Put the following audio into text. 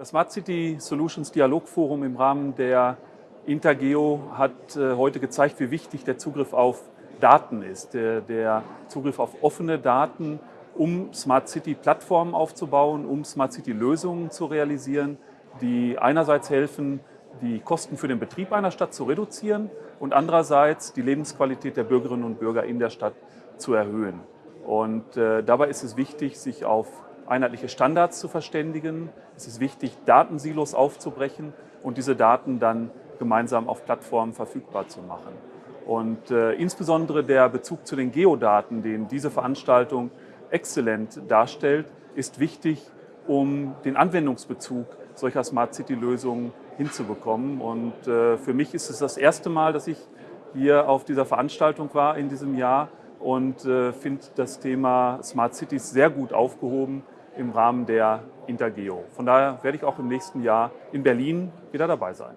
Das Smart City Solutions Dialogforum im Rahmen der Intergeo hat äh, heute gezeigt, wie wichtig der Zugriff auf Daten ist, der, Zugriff auf offene Daten, um Smart City Plattformen aufzubauen, um Smart City Lösungen zu realisieren, die einerseits helfen, die Kosten für den Betrieb einer Stadt zu reduzieren und andererseits die Lebensqualität der Bürgerinnen und Bürger in der Stadt zu erhöhen. Und äh, dabei ist es wichtig, sich auf einheitliche Standards zu verständigen. Es ist wichtig, Datensilos aufzubrechen und diese Daten dann gemeinsam auf Plattformen verfügbar zu machen. Und äh, insbesondere der Bezug zu den Geodaten, den diese Veranstaltung exzellent darstellt, ist wichtig, um den Anwendungsbezug solcher Smart City-Lösungen hinzubekommen. Und äh, für mich ist es das erste Mal, dass ich hier auf dieser Veranstaltung war in diesem Jahr und äh, finde das Thema Smart Cities sehr gut aufgehoben im Rahmen der Intergeo. Von daher werde ich auch im nächsten Jahr in Berlin wieder dabei sein.